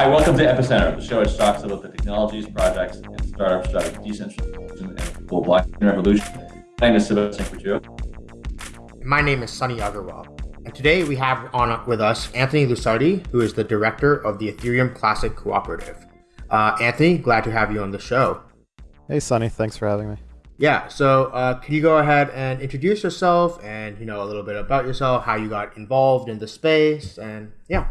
Hi, welcome to Epicenter, the show which talks about the technologies, projects, and startups driving decentralization and global blockchain revolution. My name is Sébastien Couture. My name is Sunny Aggarwal. And today we have on with us Anthony Lusardi, who is the director of the Ethereum Classic Cooperative. Uh, Anthony, glad to have you on the show. Hey, Sunny, thanks for having me. Yeah, so uh, can you go ahead and introduce yourself and you know a little bit about yourself, how you got involved in the space, and yeah.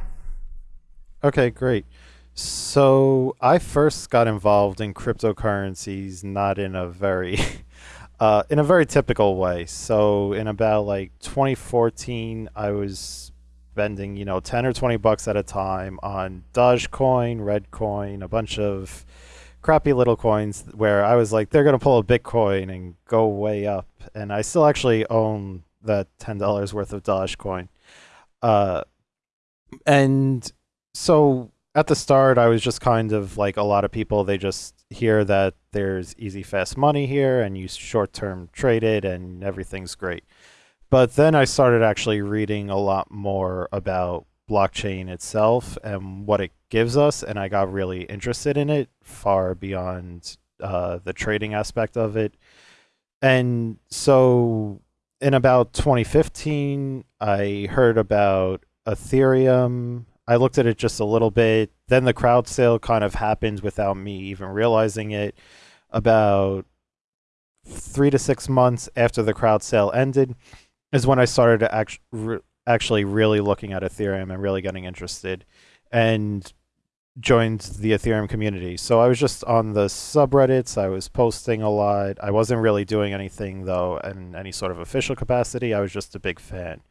Okay, great. So I first got involved in cryptocurrencies not in a very uh, in a very typical way. So in about like 2014, I was spending you know 10 or 20 bucks at a time on Dogecoin, Reddcoin, a bunch of crappy little coins where I was like, they're going to pull a Bitcoin and go way up. And I still actually own that $10 worth of Dogecoin. Uh, and so at the start, I was just kind of like a lot of people, they just hear that there's easy, fast money here and you short term trade it and everything's great. But then I started actually reading a lot more about blockchain itself and what it gives us, and I got really interested in it far beyond uh, the trading aspect of it. And so in about 2015, I heard about Ethereum. I looked at it just a little bit. Then the crowd sale kind of happened without me even realizing it. About three to six months after the crowd sale ended is when I started to act- actually really looking at Ethereum and really getting interested and joined the Ethereum community. So I was just on the subreddits, I was posting a lot. I wasn't really doing anything though in any sort of official capacity. I was just a big fan.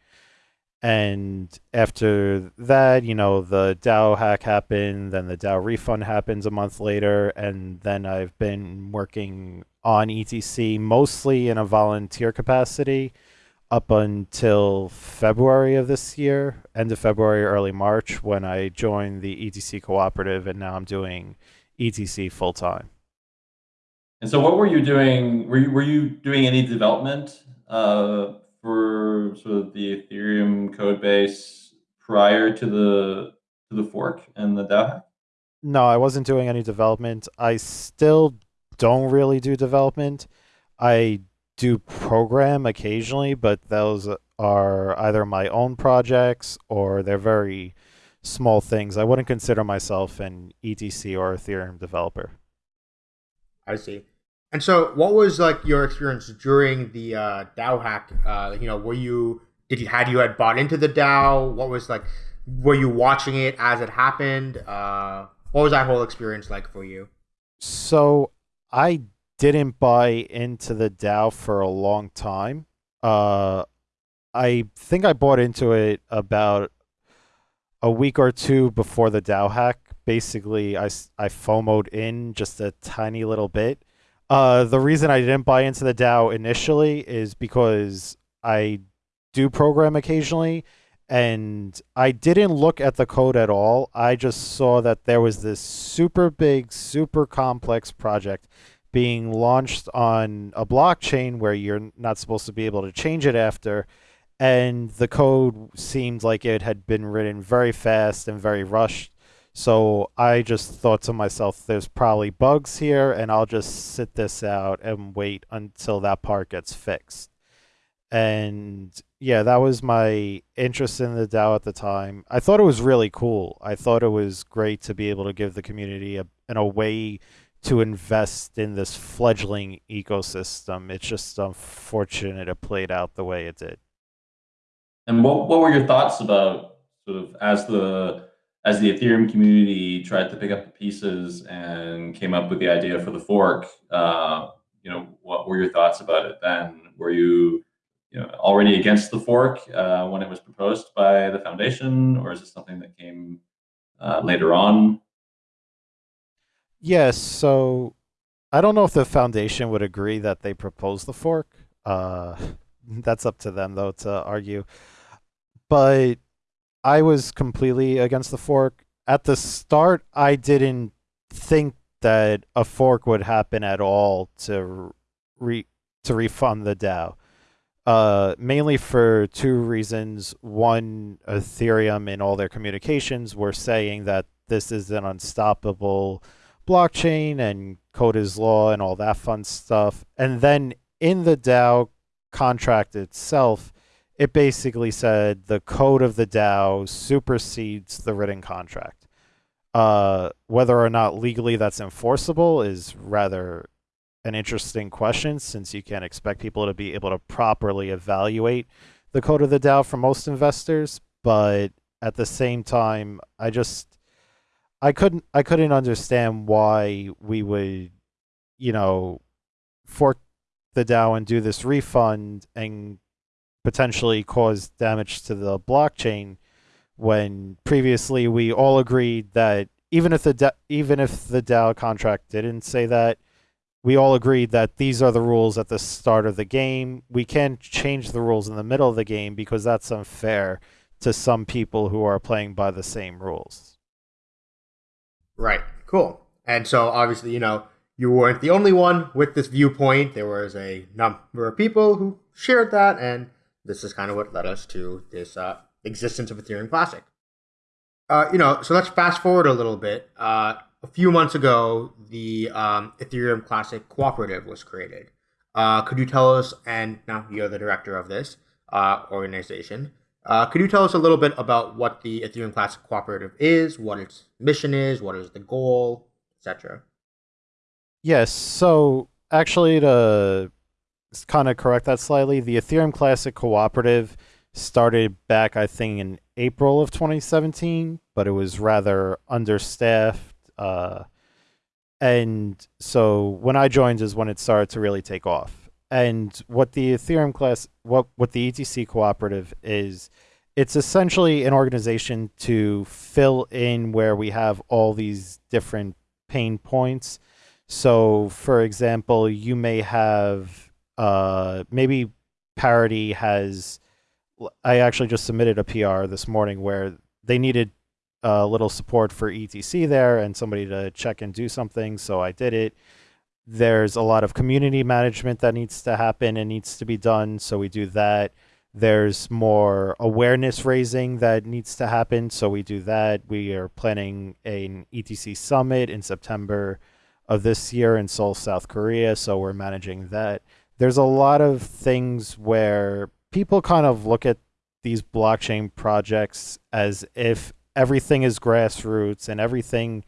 And after that, you know, the DAO hack happened, then the DAO refund happens a month later, and then I've been working on ETC mostly in a volunteer capacity up until February of this year, end of February, early March, when I joined the ETC cooperative, and now I'm doing ETC full time. And so, what were you doing? Were you, were you doing any development uh, for sort of the Ethereum code base prior to the to the fork and the DAO hack? No, I wasn't doing any development. I still don't really do development. I do program occasionally, but those are either my own projects or they're very small things. I wouldn't consider myself an ETC or Ethereum developer. I see. And so, what was like your experience during the uh, DAO hack? Uh, you know, were you did you had you had bought into the DAO? What was like? Were you watching it as it happened? Uh, what was that whole experience like for you? So I didn't buy into the DAO for a long time. Uh, I think I bought into it about a week or two before the DAO hack. Basically, I, I FOMOed in just a tiny little bit. Uh, the reason I didn't buy into the DAO initially is because I do program occasionally and I didn't look at the code at all. I just saw that there was this super big, super complex project being launched on a blockchain where you're not supposed to be able to change it after. And the code seemed like it had been written very fast and very rushed. So I just thought to myself, there's probably bugs here, and I'll just sit this out and wait until that part gets fixed. And yeah, that was my interest in the DAO at the time. I thought it was really cool. I thought it was great to be able to give the community a, a way to invest in this fledgling ecosystem. It's just unfortunate it played out the way it did. And what what were your thoughts about sort of as the as the Ethereum community tried to pick up the pieces and came up with the idea for the fork? Uh, you know, what were your thoughts about it then? Were you you know already against the fork uh, when it was proposed by the foundation, or is this something that came uh, later on? Yes, so I don't know if the foundation would agree that they proposed the fork. Uh, that's up to them, though, to argue. But I was completely against the fork. At the start, I didn't think that a fork would happen at all to re to refund the DAO. Uh, mainly for two reasons. One, Ethereum in all their communications were saying that this is an unstoppable blockchain and code is law and all that fun stuff. And then in the DAO contract itself, it basically said the code of the DAO supersedes the written contract. Uh, whether or not legally that's enforceable is rather an interesting question since you can't expect people to be able to properly evaluate the code of the DAO for most investors. But at the same time, I just I couldn't I couldn't understand why we would, you know, fork the DAO and do this refund and potentially cause damage to the blockchain when previously we all agreed that even if the da- even if the DAO contract didn't say that, we all agreed that these are the rules at the start of the game. We can't change the rules in the middle of the game because that's unfair to some people who are playing by the same rules. Right. Cool. And so obviously, you know, you weren't the only one with this viewpoint. There was a number of people who shared that, and this is kind of what led us to this uh, existence of Ethereum Classic. Uh, you know, so let's fast forward a little bit. Uh, a few months ago, the um, Ethereum Classic Cooperative was created. Uh, could you tell us, and now you're the director of this uh, organization, uh, could you tell us a little bit about what the Ethereum Classic Cooperative is, what its mission is, what is the goal, etc.? Yes. So actually, to kind of correct that slightly, the Ethereum Classic Cooperative started back, I think, in April of 2017, but it was rather understaffed. Uh, and so when I joined is when it started to really take off. And what the Ethereum class, what what the ETC cooperative is, it's essentially an organization to fill in where we have all these different pain points. So, for example, you may have uh, maybe Parity has. I actually just submitted a PR this morning where they needed a little support for ETC there and somebody to check and do something. So I did it. There's a lot of community management that needs to happen and needs to be done. So we do that. There's more awareness raising that needs to happen. So we do that. We are planning an ETC summit in September of this year in Seoul, South Korea. So we're managing that. There's a lot of things where people kind of look at these blockchain projects as if everything is grassroots and everything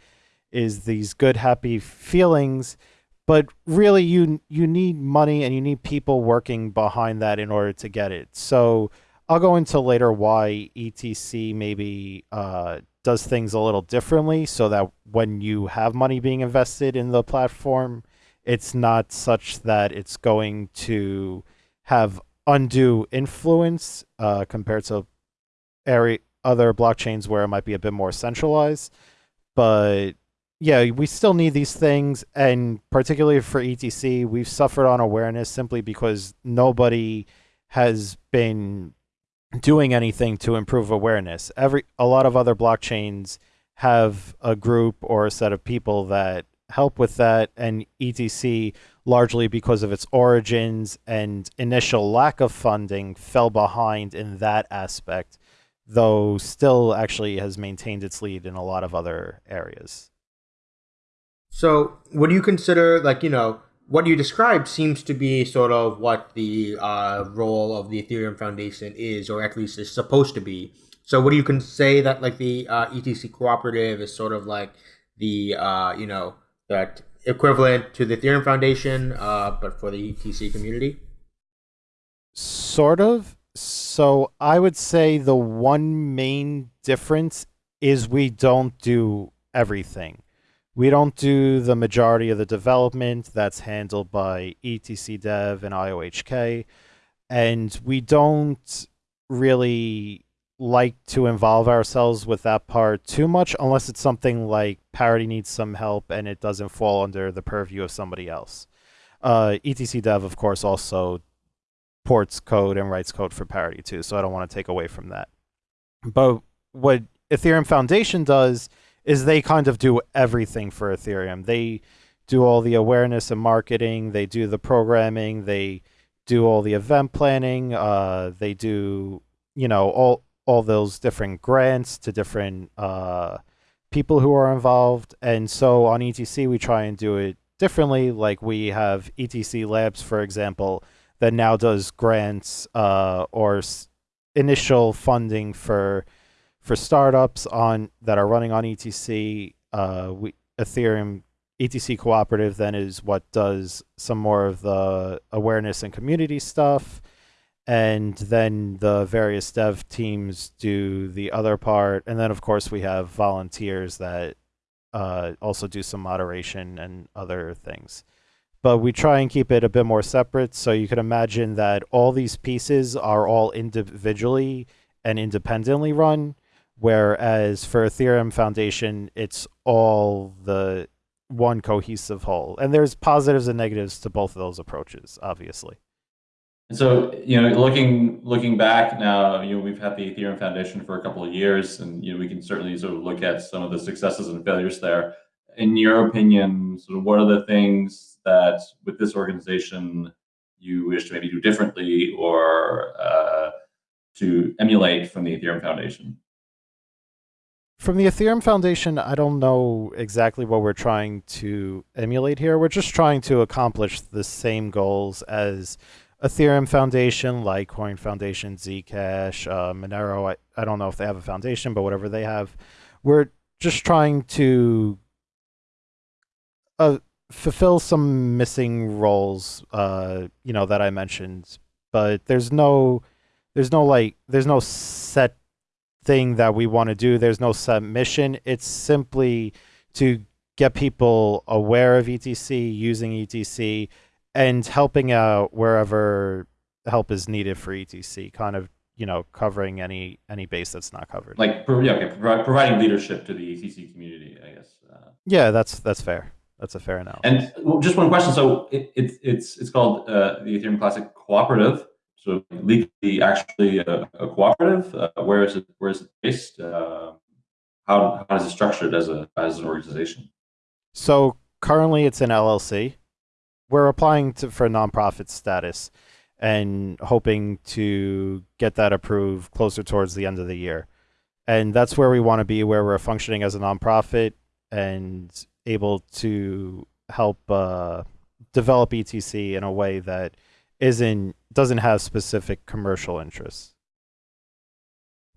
is these good happy feelings but really you you need money and you need people working behind that in order to get it. So i'll go into later why etc maybe uh, does things a little differently so that when you have money being invested in the platform it's not such that it's going to have undue influence uh, compared to area other blockchains where it might be a bit more centralized. But yeah, we still need these things, and particularly for ETC, we've suffered on awareness simply because nobody has been doing anything to improve awareness. Every a lot of other blockchains have a group or a set of people that help with that, and ETC, largely because of its origins and initial lack of funding, fell behind in that aspect though still actually has maintained its lead in a lot of other areas. So, what do you consider, like, you know, what you described seems to be sort of what the uh, role of the Ethereum Foundation is, or at least is supposed to be. So, what do you can say that, like, the uh, ETC cooperative is sort of like the, uh, you know, that equivalent to the Ethereum Foundation, uh, but for the ETC community? Sort of. So I would say the one main difference is we don't do everything. We don't do the majority of the development that's handled by ETC Dev and IOHK. And we don't really like to involve ourselves with that part too much unless it's something like Parity needs some help and it doesn't fall under the purview of somebody else. Uh, ETC Dev, of course, also ports code and writes code for parity too, so I don't want to take away from that. But what Ethereum Foundation does is they kind of do everything for Ethereum. They do all the awareness and marketing, they do the programming, they do all the event planning, uh, they do, you know, all all those different grants to different uh, people who are involved. And so on ETC, we try and do it differently. Like we have ETC Labs, for example, that now does grants uh, or initial funding for for startups on that are running on ETC. Uh, we Ethereum ETC Cooperative then is what does some more of the awareness and community stuff. And then the various dev teams do the other part. And then, of course, we have volunteers that uh, also do some moderation and other things. But we try and keep it a bit more separate. So you can imagine that all these pieces are all individually and independently run. Whereas for Ethereum Foundation, it's all the one cohesive whole. And there's positives and negatives to both of those approaches, obviously. And so, you know, looking looking back now, you know, we've had the Ethereum Foundation for a couple of years, and you know, we can certainly sort of look at some of the successes and failures there. In your opinion, sort of what are the things that with this organization you wish to maybe do differently or uh, to emulate from the Ethereum Foundation? From the Ethereum Foundation, I don't know exactly what we're trying to emulate here. We're just trying to accomplish the same goals as Ethereum Foundation, Litecoin Foundation, Zcash, uh, Monero. I, I don't know if they have a foundation, but whatever they have, we're just trying to uh, fulfill some missing roles, uh, you know, that I mentioned. But there's no, there's no like, there's no set thing that we want to do. There's no set mission. It's simply to get people aware of ETC, using ETC, and helping out wherever help is needed for ETC. Kind of, you know, covering any any base that's not covered. Like, yeah, okay, provi- providing leadership to the ETC community, I guess. Uh, yeah, that's that's fair. That's a fair analogy. And well, just one question. So it, it, it's it's called uh, the Ethereum Classic Cooperative. So legally, actually, a, a cooperative. Uh, where is it? Where is it based? Uh, how how is it structured as a as an organization? So currently, it's an LLC. We're applying to, for nonprofit status, and hoping to get that approved closer towards the end of the year. And that's where we want to be, where we're functioning as a nonprofit and able to help uh, develop ETC in a way that isn't doesn't have specific commercial interests.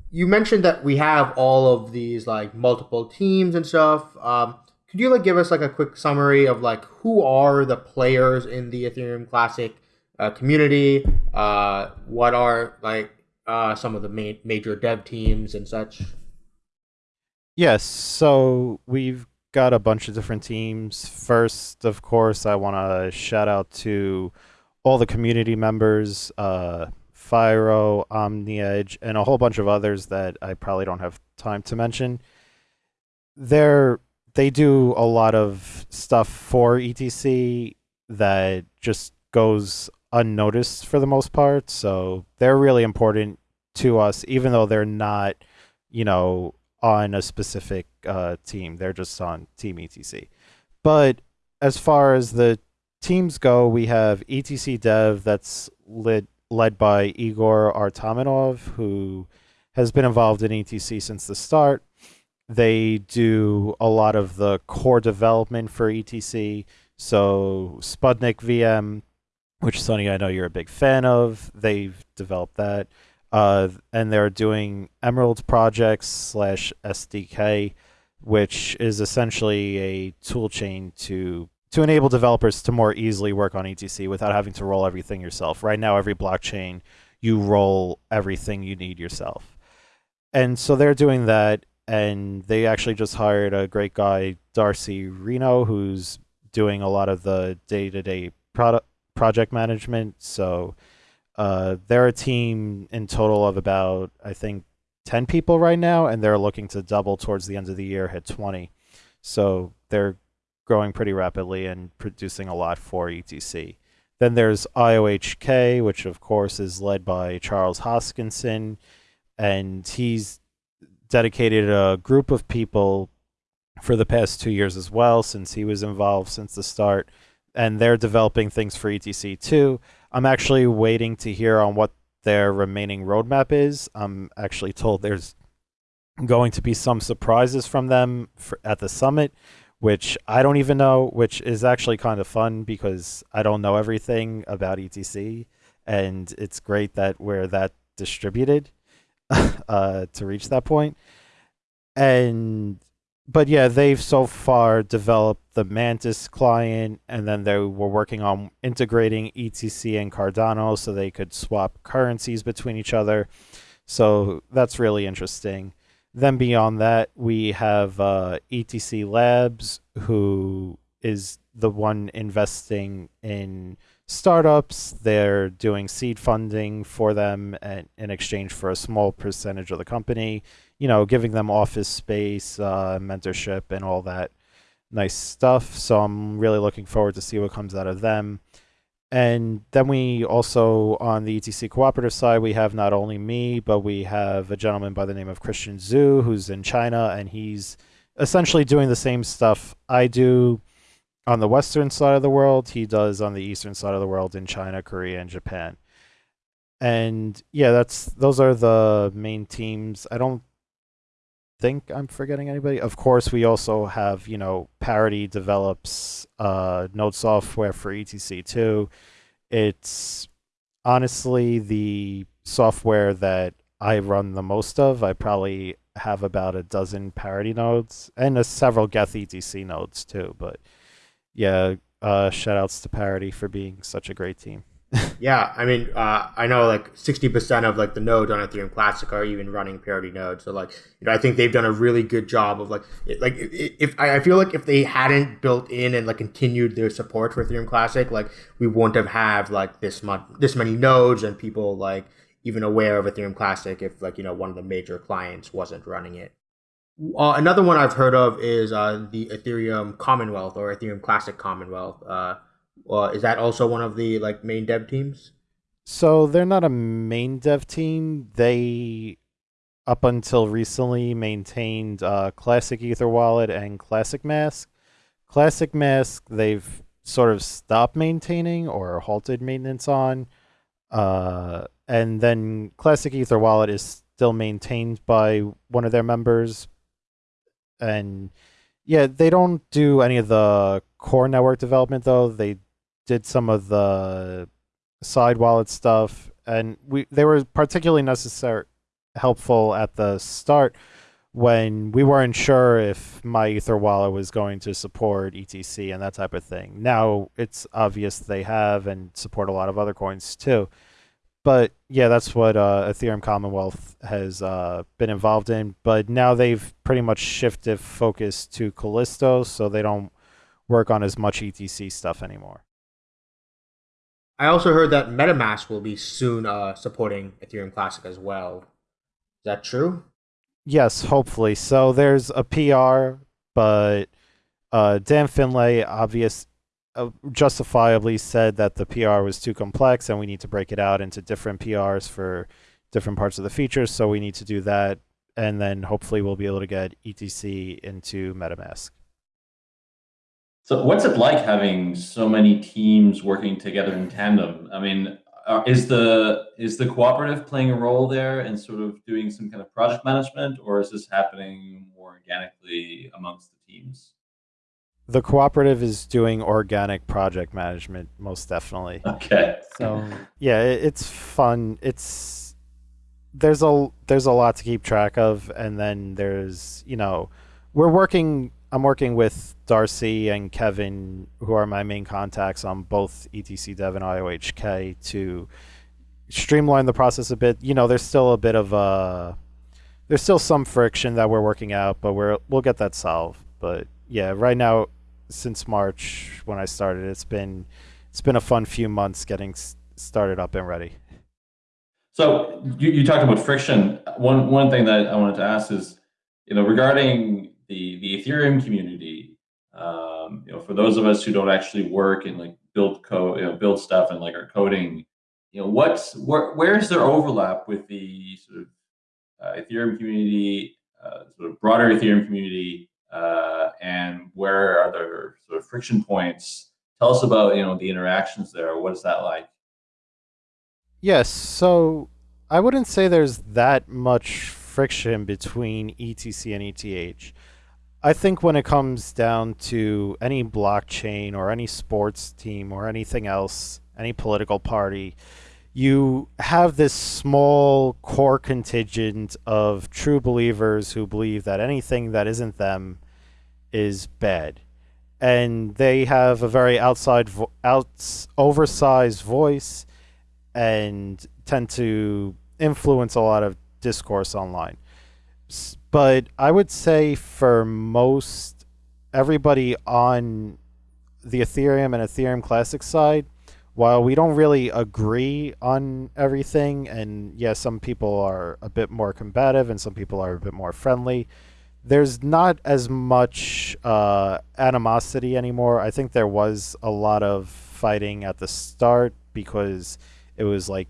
You mentioned that we have all of these like multiple teams and stuff. Um, could you like give us like a quick summary of like who are the players in the Ethereum Classic uh, community? Uh, what are like uh, some of the ma- major dev teams and such? Yes, so we've got a bunch of different teams. First, of course, I want to shout out to all the community members, uh, Fyro, OmniEdge, and a whole bunch of others that I probably don't have time to mention. They're they do a lot of stuff for ETC that just goes unnoticed for the most part. So they're really important to us, even though they're not, you know, on a specific uh, team. They're just on Team ETC. But as far as the teams go, we have ETC Dev that's led led by Igor Artamonov, who has been involved in ETC since the start. They do a lot of the core development for ETC. So Sputnik VM, which Sunny, I know you're a big fan of, they've developed that. Uh, and they're doing Emerald projects slash SDK, which is essentially a tool chain to to enable developers to more easily work on ETC without having to roll everything yourself. Right now, every blockchain you roll everything you need yourself, and so they're doing that. And they actually just hired a great guy, Darcy Reno, who's doing a lot of the day-to-day product project management. So uh, they're a team in total of about, I think, 10 people right now, and they're looking to double towards the end of the year, hit 20. So they're growing pretty rapidly and producing a lot for ETC. Then there's IOHK, which of course is led by Charles Hoskinson, and he's dedicated a group of people for the past two years as well, since he was involved since the start, and they're developing things for ETC too. I'm actually waiting to hear on what their remaining roadmap is. I'm actually told there's going to be some surprises from them for, at the summit, which I don't even know, which is actually kind of fun because I don't know everything about ETC, and it's great that we're that distributed uh, to reach that point. And but yeah, they've so far developed the Mantis client, and then they were working on integrating ETC and Cardano so they could swap currencies between each other. So that's really interesting. Then beyond that, we have uh, ETC Labs, who is the one investing in startups. They're doing seed funding for them at, in exchange for a small percentage of the company you know, giving them office space, uh, mentorship, and all that nice stuff. So I'm really looking forward to see what comes out of them. And then we also, on the ETC cooperative side, we have not only me, but we have a gentleman by the name of Christian Zhu, who's in China, and he's essentially doing the same stuff I do on the western side of the world. He does on the eastern side of the world in China, Korea, and Japan. And yeah, that's those are the main teams. I don't think I'm forgetting anybody. Of course, we also have, you know, Parity develops uh, node software for etc too. It's honestly the software that I run the most of. I probably have about a dozen Parity nodes and uh, several Geth ETC nodes too. But yeah, uh, shout outs to Parity for being such a great team yeah, I mean, uh, I know like sixty percent of like the nodes on Ethereum Classic are even running parity nodes. So like, you know, I think they've done a really good job of like, it, like if I feel like if they hadn't built in and like continued their support for Ethereum Classic, like we wouldn't have have like this much, this many nodes and people like even aware of Ethereum Classic if like you know one of the major clients wasn't running it. Uh, another one I've heard of is uh, the Ethereum Commonwealth or Ethereum Classic Commonwealth. Uh, is that also one of the like main dev teams? So they're not a main dev team. They up until recently maintained uh, Classic Ether Wallet and Classic Mask. Classic Mask they've sort of stopped maintaining or halted maintenance on. Uh, and then Classic Ether Wallet is still maintained by one of their members. And yeah, they don't do any of the core network development though. They did some of the side wallet stuff, and we they were particularly necessary helpful at the start when we weren't sure if MyEtherWallet was going to support ETC and that type of thing. Now it's obvious they have and support a lot of other coins too. But yeah, that's what uh, Ethereum Commonwealth has uh, been involved in. But now they've pretty much shifted focus to Callisto, so they don't work on as much ETC stuff anymore. I also heard that MetaMask will be soon uh, supporting Ethereum Classic as well. Is that true? Yes, hopefully. So there's a PR, but uh, Dan Finlay obvious uh, justifiably said that the PR was too complex and we need to break it out into different PRs for different parts of the features. So we need to do that, and then hopefully we'll be able to get ETC into MetaMask. So what's it like having so many teams working together in tandem? I mean, uh, is the is the cooperative playing a role there and sort of doing some kind of project management, or is this happening more organically amongst the teams? The cooperative is doing organic project management, most definitely. Okay. So yeah, it, it's fun. It's there's a there's a lot to keep track of, and then there's you know we're working I'm working with Darcy and Kevin, who are my main contacts on both ETC Dev and IOHK, to streamline the process a bit. You know, there's still a bit of a there's still some friction that we're working out, but we're we'll get that solved. But yeah, right now, since March when I started, it's been it's been a fun few months getting started up and ready. So you, you talked about friction. One one thing that I wanted to ask is, you know, regarding the the Ethereum community, um, you know, for those of us who don't actually work and like build code, you know, build stuff and like are coding, you know, what's where is there overlap with the sort of uh, Ethereum community, uh, sort of broader Ethereum community, uh, and where are there sort of friction points? Tell us about you know the interactions there. What is that like? Yes, so I wouldn't say there's that much friction between ETC and ETH. I think when it comes down to any blockchain or any sports team or anything else, any political party, you have this small core contingent of true believers who believe that anything that isn't them is bad. And they have a very outside, outs, oversized voice and tend to influence a lot of discourse online. But I would say for most everybody on the Ethereum and Ethereum Classic side, while we don't really agree on everything, and yes, some people are a bit more combative and some people are a bit more friendly, there's not as much uh, animosity anymore. I think there was a lot of fighting at the start because it was like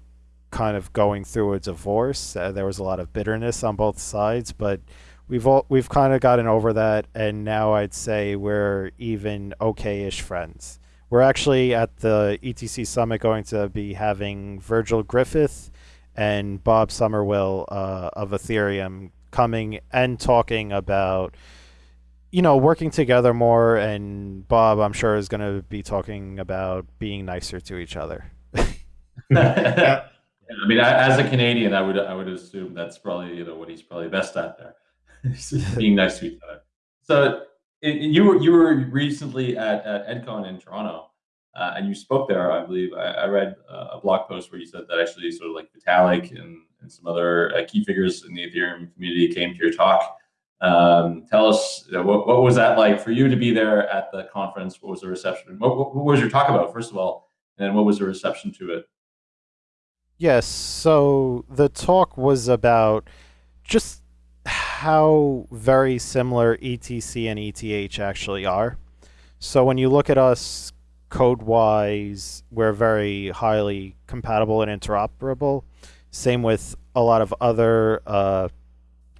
kind of going through a divorce. Uh, there was a lot of bitterness on both sides, but we've all we've kind of gotten over that, and now I'd say we're even okay-ish friends. We're actually at the ETC summit going to be having Virgil Griffith and Bob Summerwill uh, of Ethereum coming and talking about you know working together more and bob i'm sure is going to be talking about being nicer to each other Yeah, I mean, I, as a Canadian, I would I would assume that's probably you know what he's probably best at there, being nice to each other. So it, you were you were recently at, at EdCon in Toronto, uh, and you spoke there. I believe I, I read uh, a blog post where you said that actually sort of like Vitalik and, and some other uh, key figures in the Ethereum community came to your talk. Um, tell us you know, what what was that like for you to be there at the conference? What was the reception? What, what, what was your talk about first of all, and what was the reception to it? Yes, so the talk was about just how very similar ETC and ETH actually are. So when you look at us code wise, we're very highly compatible and interoperable. Same with a lot of other uh,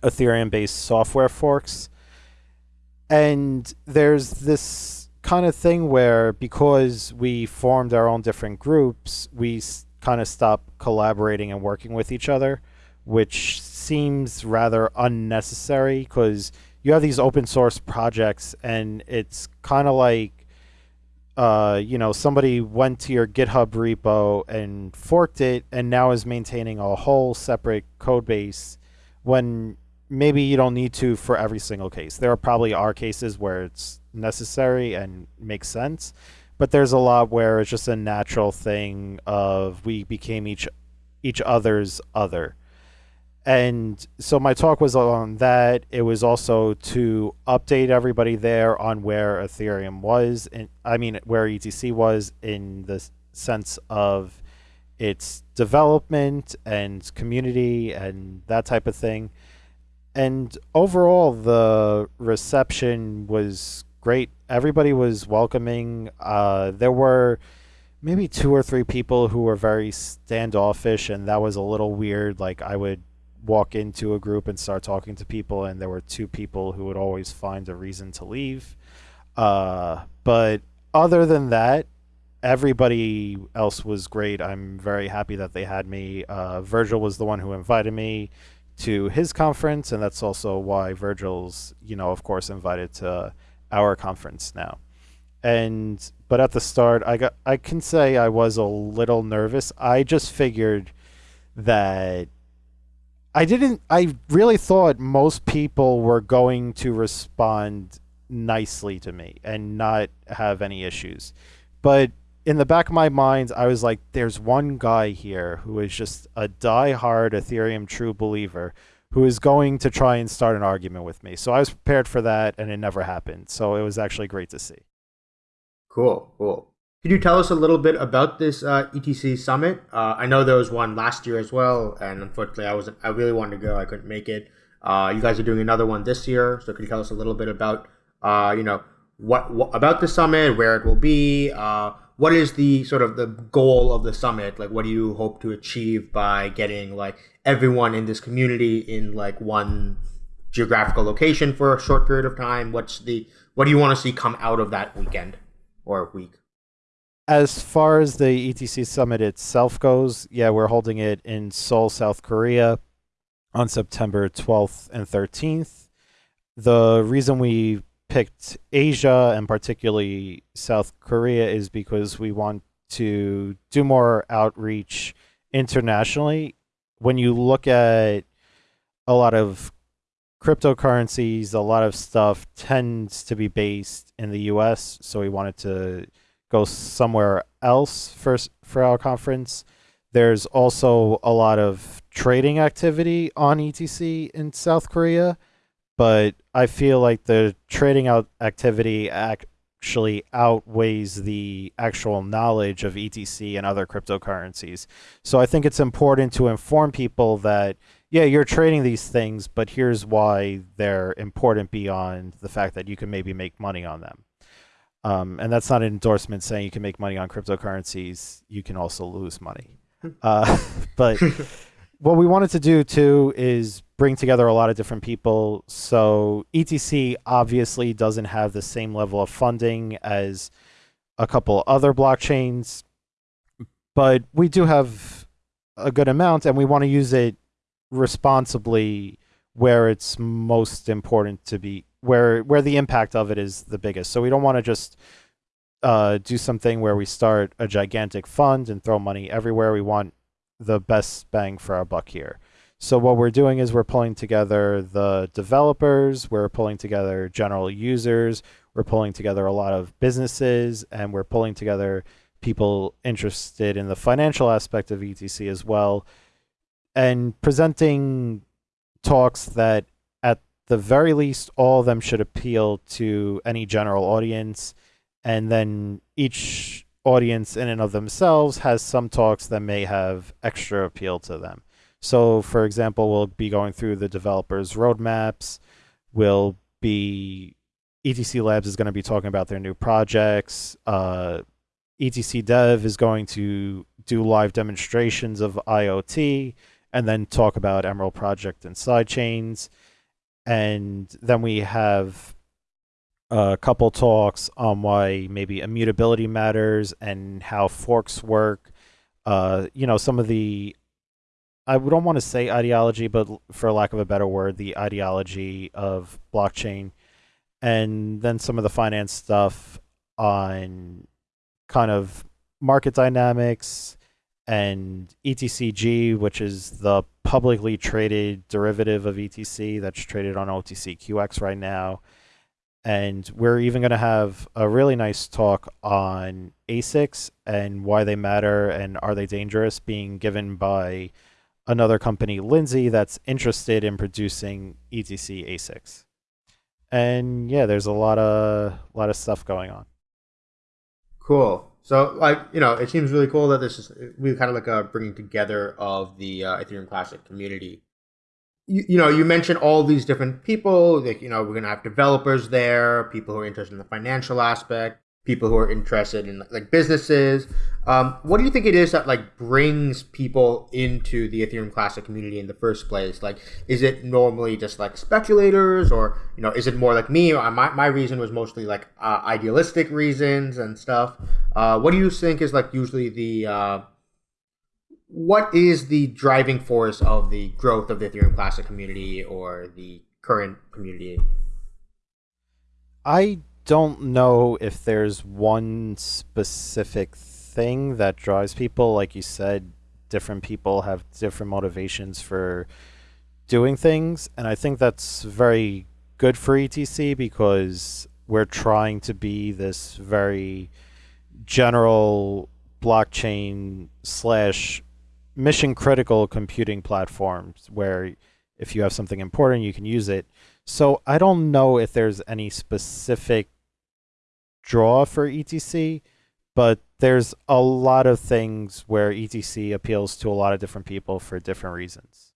Ethereum based software forks. And there's this kind of thing where because we formed our own different groups, we kind of stop collaborating and working with each other, which seems rather unnecessary because you have these open source projects and it's kind of like uh, you know somebody went to your github repo and forked it and now is maintaining a whole separate code base when maybe you don't need to for every single case. There are probably are cases where it's necessary and makes sense but there's a lot where it's just a natural thing of we became each each other's other and so my talk was on that. It was also to update everybody there on where ethereum was and i mean where etc was in the sense of its development and community and that type of thing. And overall the reception was great. Everybody was welcoming. Uh, there were maybe two or three people who were very standoffish and that was a little weird. Like i would walk into a group and start talking to people and there were two people who would always find a reason to leave. Uh, but other than that everybody else was great. I'm very happy that they had me. Uh, virgil was the one who invited me to his conference and that's also why virgil's you know of course invited to our conference now. And but at the start i got i can say i was a little nervous. I just figured that i didn't i really thought most people were going to respond nicely to me and not have any issues. But in the back of my mind i was like there's one guy here who is just a die-hard ethereum true believer who is going to try and start an argument with me. So i was prepared for that and it never happened. So it was actually great to see. Cool, cool. Could you tell us a little bit about this uh, ETC summit? Uh, I know there was one last year as well, and unfortunately, I was I really wanted to go, I couldn't make it. Uh, you guys are doing another one this year, so could you tell us a little bit about uh, you know what, what about the summit, where it will be, uh, what is the sort of the goal of the summit? Like, what do you hope to achieve by getting like everyone in this community in like one geographical location for a short period of time? What's the what do you want to see come out of that weekend or week? As far as the etc summit itself goes yeah we're holding it in seoul south korea on September 12th and 13th. The reason we picked Asia and particularly South Korea is because we want to do more outreach internationally. When you look at a lot of cryptocurrencies, a lot of stuff tends to be based in the US, so we wanted to go somewhere else first for our conference. There's also a lot of trading activity on ETC in South Korea, but I feel like the trading out activity actually outweighs the actual knowledge of ETC and other cryptocurrencies. So I think it's important to inform people that yeah, you're trading these things, but here's why they're important beyond the fact that you can maybe make money on them. Um, and that's not an endorsement saying you can make money on cryptocurrencies. You can also lose money. Uh, but what we wanted to do too is bring together a lot of different people. So ETC obviously doesn't have the same level of funding as a couple other blockchains, but we do have a good amount and we want to use it responsibly where it's most important to be where where the impact of it is the biggest. So we don't want to just uh, do something where we start a gigantic fund and throw money everywhere. We want the best bang for our buck here. So what we're doing is we're pulling together the developers, we're pulling together general users, we're pulling together a lot of businesses, and we're pulling together people interested in the financial aspect of ETC as well, and presenting talks that at the very least all of them should appeal to any general audience and then each audience in and of themselves has some talks that may have extra appeal to them. So, for example, we'll be going through the developers' roadmaps. We'll be ETC Labs is going to be talking about their new projects. Uh, ETC Dev is going to do live demonstrations of IoT and then talk about Emerald Project and sidechains. And then we have a couple talks on why maybe immutability matters and how forks work. Uh, you know, some of the I don't want to say ideology, but for lack of a better word, the ideology of blockchain, and then some of the finance stuff on kind of market dynamics and ETCG, which is the publicly traded derivative of ETC that's traded on OTCQX right now. And we're even going to have a really nice talk on ASICs and why they matter and are they dangerous being given by another company, Linzhi, that's interested in producing ETC ASICs. And yeah, there's a lot of lot of stuff going on. Cool. So, like, you know, it seems really cool that this is really kind of like a bringing together of the uh, Ethereum Classic community. You, you know, you mentioned all these different people. Like, you know, we're going to have developers there, people who are interested in the financial aspect, people who are interested in like businesses. Um, what do you think it is that like brings people into the Ethereum Classic community in the first place? Like, is it normally just like speculators, or you know, is it more like me? My my reason was mostly like uh, idealistic reasons and stuff. Uh, what do you think is like usually the uh, what is the driving force of the growth of the Ethereum Classic community or the current community? I don't know if there's one specific thing that drives people. Like you said, different people have different motivations for doing things. And I think that's very good for ETC because we're trying to be this very general blockchain slash mission critical computing platforms where if you have something important, you can use it. So I don't know if there's any specific draw for ETC, but there's a lot of things where ETC appeals to a lot of different people for different reasons.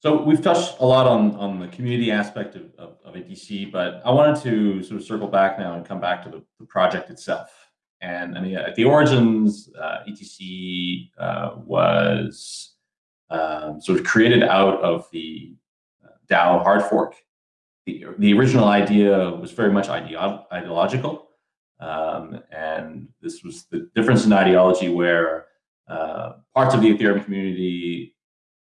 So we've touched a lot on, on the community aspect of, of, of ETC, but I wanted to sort of circle back now and come back to the, the project itself. And I mean, at the origins, uh, ETC uh, was um, sort of created out of the uh, DAO hard fork the, the original idea was very much ideo ideological. Um, and this was the difference in ideology where uh, parts of the Ethereum community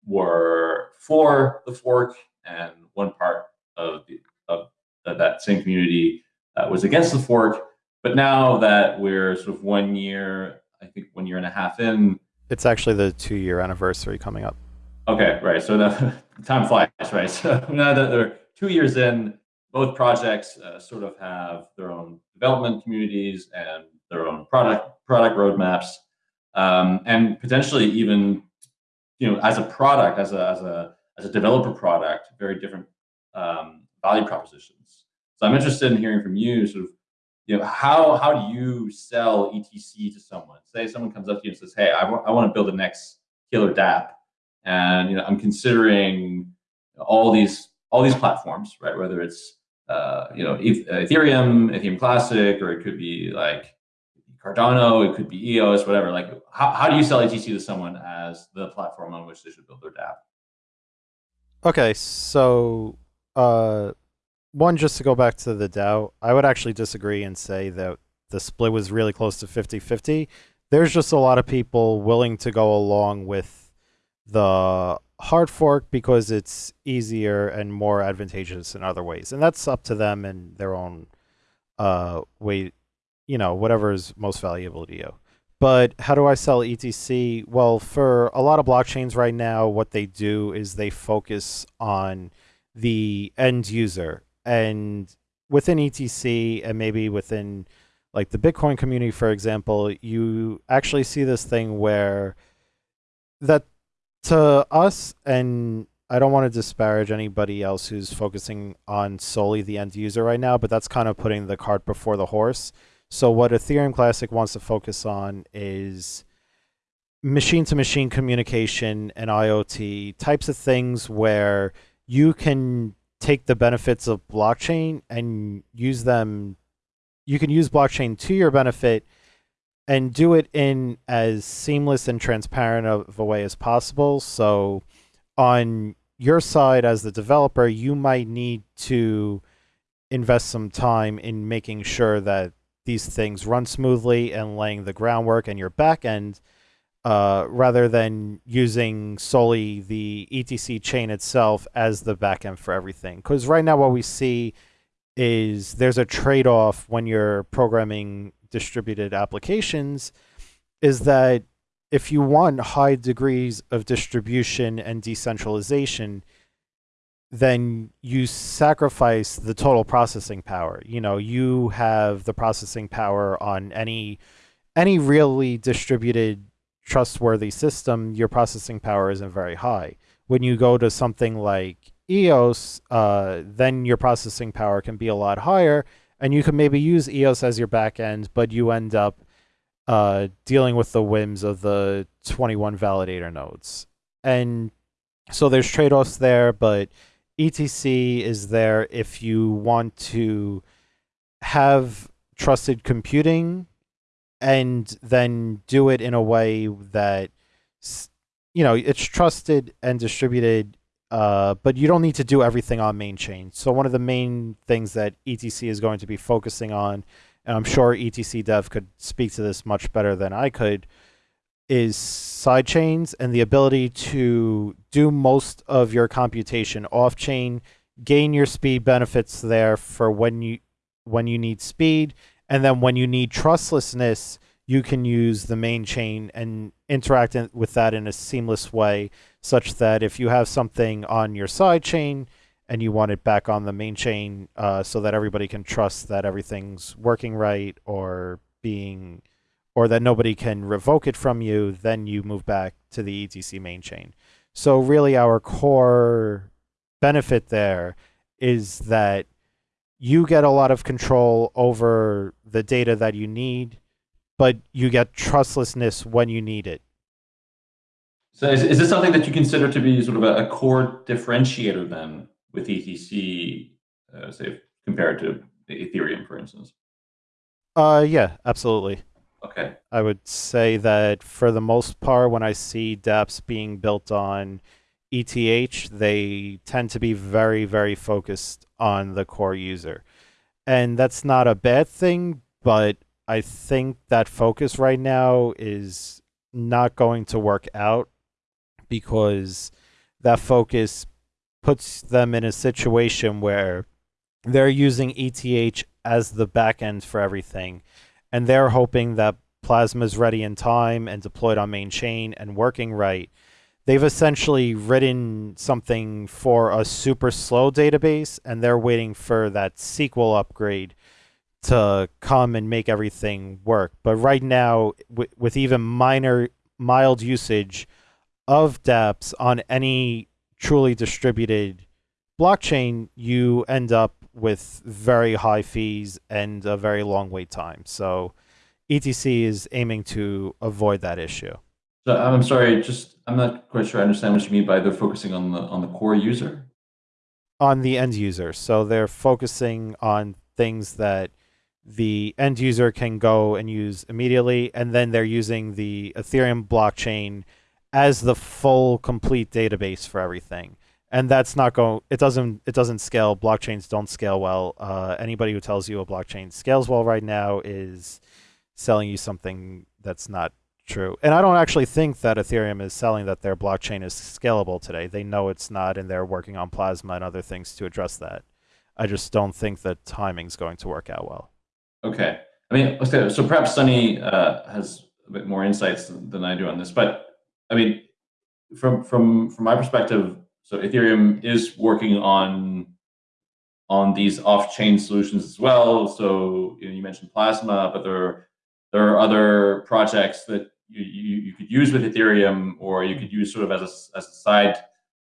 were for the fork, and one part of the, of that same community uh, was against the fork. But now that we're sort of one year, I think one year and a half in, it's actually the two-year anniversary coming up. Okay, right. So the time flies, right? So now that they're two years in, both projects uh, sort of have their own development communities and their own product product roadmaps, um, and potentially even, you know, as a product, as a as a as a developer product, very different um, value propositions. So I'm interested in hearing from you, sort of, you know, how how do you sell ETC to someone? Say someone comes up to you and says, "Hey, I, I want to build the next killer DApp, and you know, I'm considering all these all these platforms, right? Whether it's uh, you know Ethereum, Ethereum Classic, or it could be like Cardano, it could be EOS, whatever. Like, how, how do you sell ETC to someone as the platform on which they should build their DApp? Okay, so uh, one, just to go back to the DAO, I would actually disagree and say that the split was really close to 50 50. There's just a lot of people willing to go along with the hard fork because it's easier and more advantageous in other ways. And that's up to them and their own uh, way, you know, whatever is most valuable to you. But how do I sell ETC? Well, for a lot of blockchains right now, what they do is they focus on the end user. And within ETC and maybe within like the Bitcoin community, for example, you actually see this thing where that to us, and I don't want to disparage anybody else who's focusing on solely the end user right now, but that's kind of putting the cart before the horse. So what Ethereum Classic wants to focus on is machine to machine communication and IoT types of things where you can take the benefits of blockchain and use them you can use blockchain to your benefit and do it in as seamless and transparent of a way as possible. So on your side as the developer, you might need to invest some time in making sure that these things run smoothly and laying the groundwork and your backend uh, rather than using solely the ETC chain itself as the backend for everything. Because right now what we see is there's a trade-off when you're programming distributed applications is that if you want high degrees of distribution and decentralization, then you sacrifice the total processing power. You know, you have the processing power on any any really distributed trustworthy system, your processing power isn't very high. When you go to something like EOS, uh, then your processing power can be a lot higher and you can maybe use EOS as your backend, but you end up uh, dealing with the whims of the 21 validator nodes. And so there's trade-offs there, but ETC is there if you want to have trusted computing and then do it in a way that you know it's trusted and distributed uh, but you don't need to do everything on main chain. So one of the main things that ETC is going to be focusing on, and I'm sure ETC dev could speak to this much better than I could, is side chains and the ability to do most of your computation off chain, gain your speed benefits there for when you when you need speed, and then when you need trustlessness, you can use the main chain and interact in, with that in a seamless way such that if you have something on your side chain and you want it back on the main chain uh, so that everybody can trust that everything's working right or being or that nobody can revoke it from you, then you move back to the ETC main chain. So really our core benefit there is that you get a lot of control over the data that you need, but you get trustlessness when you need it. So is, is this something that you consider to be sort of a, a core differentiator then with ETC, uh, say compared to Ethereum, for instance? Uh, yeah, absolutely. Okay. I would say that for the most part, when I see dApps being built on ETH, they tend to be very, very focused on the core user. And that's not a bad thing, but I think that focus right now is not going to work out because that focus puts them in a situation where they're using ETH as the backend for everything, and they're hoping that Plasma is ready in time and deployed on main chain and working right. They've essentially written something for a super slow database, and they're waiting for that SQL upgrade to come and make everything work. But right now, with even minor, mild usage of dApps on any truly distributed blockchain, you end up with very high fees and a very long wait time. So ETC is aiming to avoid that issue. So I'm sorry, just I'm not quite sure I understand what you mean by they're focusing on the on the core user. On the end user. So they're focusing on things that the end user can go and use immediately, and then they're using the Ethereum blockchain as the full complete database for everything. And that's not going. It doesn't. It doesn't scale. Blockchains don't scale well. Uh, anybody who tells you a blockchain scales well right now is selling you something that's not true. And I don't actually think that Ethereum is selling that their blockchain is scalable today. They know it's not, and they're working on Plasma and other things to address that. I just don't think the timing's going to work out well. Okay. I mean, so perhaps Sunny uh, has a bit more insights than I do on this, but I mean, from from from my perspective, so Ethereum is working on on these off-chain solutions as well. So you, know, you mentioned Plasma, but there there are other projects that you, you, you, could use with Ethereum, or you could use sort of as a, as a side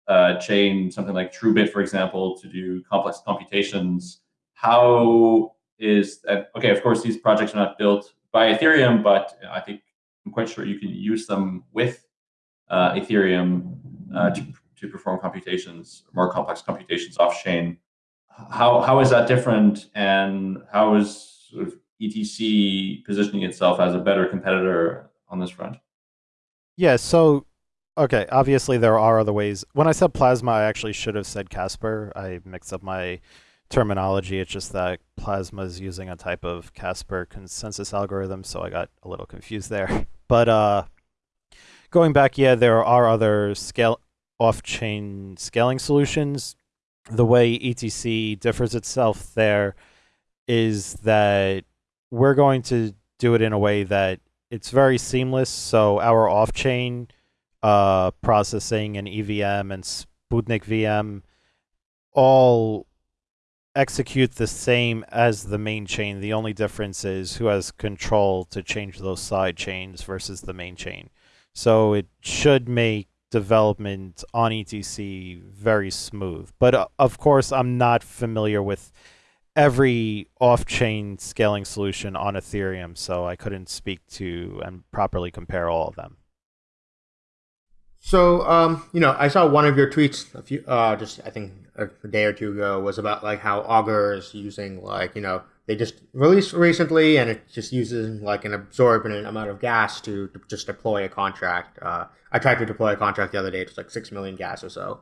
uh, chain, something like TrueBit, for example, to do complex computations. How is that okay of course these projects are not built by ethereum but i think i'm quite sure you can use them with uh, ethereum uh, to, to perform computations more complex computations off chain. How how is that different? And how is sort of etc positioning itself as a better competitor on this front? Yeah so okay obviously there are other ways. When i said plasma i actually should have said casper. I mixed up my terminology. It's just that Plasma is using a type of Casper consensus algorithm, so I got a little confused there. But uh, going back, yeah, there are other scale off-chain scaling solutions. The way ETC differs itself there is that we're going to do it in a way that it's very seamless. So our off-chain uh, processing and EVM and Sputnik VM all execute the same as the main chain. The only difference is who has control to change those side chains versus the main chain. So it should make development on ETC very smooth. But uh, of course, I'm not familiar with every off-chain scaling solution on Ethereum, so I couldn't speak to and properly compare all of them. So, um, you know, I saw one of your tweets a few, uh, just I think a, day or two ago was about like how Augur is using like you know they just released recently and it just uses like an absorbent amount of gas to, to just deploy a contract. Uh, I tried to deploy a contract the other day. It was like six million gas or so.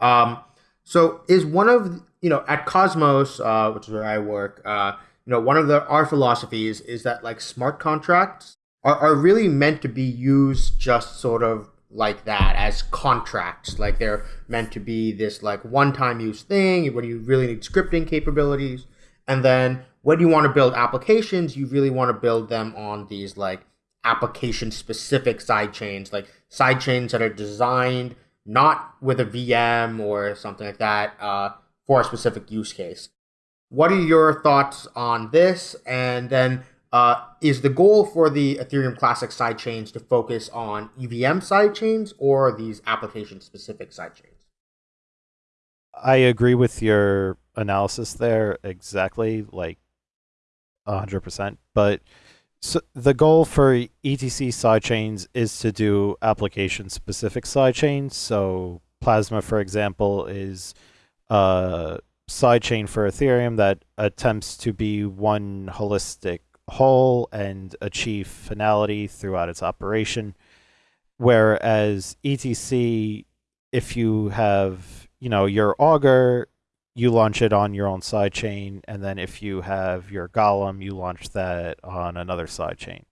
Um, so is one of you know at Cosmos, uh, which is where I work, uh, you know, one of the our philosophies is that like smart contracts are, are really meant to be used just sort of like that as contracts. Like they're meant to be this like one time use thing when you really need scripting capabilities. And then when you want to build applications, you really want to build them on these like application specific side chains, like side chains that are designed not with a VM or something like that uh, for a specific use case. What are your thoughts on this? And then uh, is the goal for the Ethereum Classic sidechains to focus on EVM sidechains or these application specific sidechains? I agree with your analysis there exactly, like 100%. But so the goal for ETC sidechains is to do application specific sidechains. So Plasma, for example, is a sidechain for Ethereum that attempts to be one holistic whole and achieve finality throughout its operation. Whereas ETC, if you have, you know, your Augur, you launch it on your own sidechain, and then if you have your Golem, you launch that on another sidechain.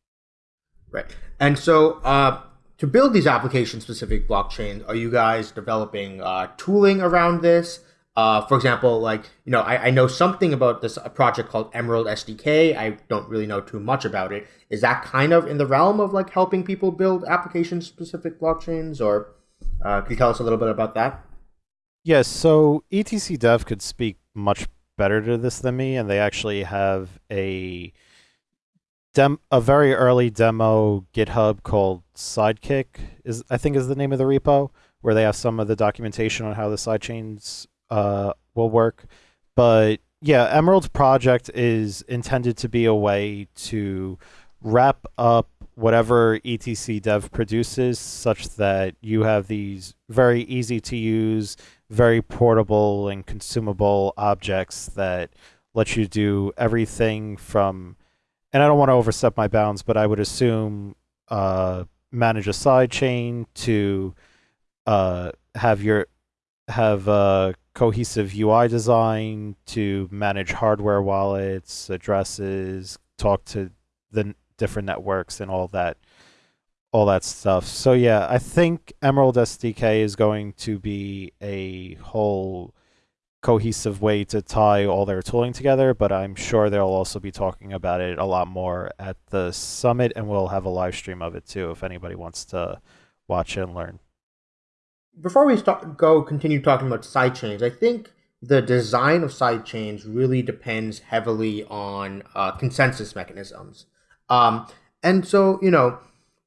Right. And so, uh, to build these application specific blockchains, are you guys developing uh, tooling around this? Uh, for example, like you know, I, I know something about this project called Emerald SDK. I don't really know too much about it. Is that kind of in the realm of like helping people build application specific blockchains, or uh, can you tell us a little bit about that? Yes. So ETC Dev could speak much better to this than me, and they actually have a dem a very early demo GitHub called Sidekick is I think is the name of the repo where they have some of the documentation on how the sidechains uh, will work. But yeah, Emerald's project is intended to be a way to wrap up whatever etc dev produces such that you have these very easy to use very portable and consumable objects that let you do everything from and I don't want to overstep my bounds, but I would assume uh, manage a side chain to uh, have your have a cohesive UI design to manage hardware wallets, addresses, talk to the different networks and all that all that stuff. So yeah, I think Emerald SDK is going to be a whole cohesive way to tie all their tooling together, but I'm sure they'll also be talking about it a lot more at the summit, and we'll have a live stream of it too if anybody wants to watch and learn. Before we start, go continue talking about sidechains, I think the design of sidechains really depends heavily on uh, consensus mechanisms. Um, and so, you know,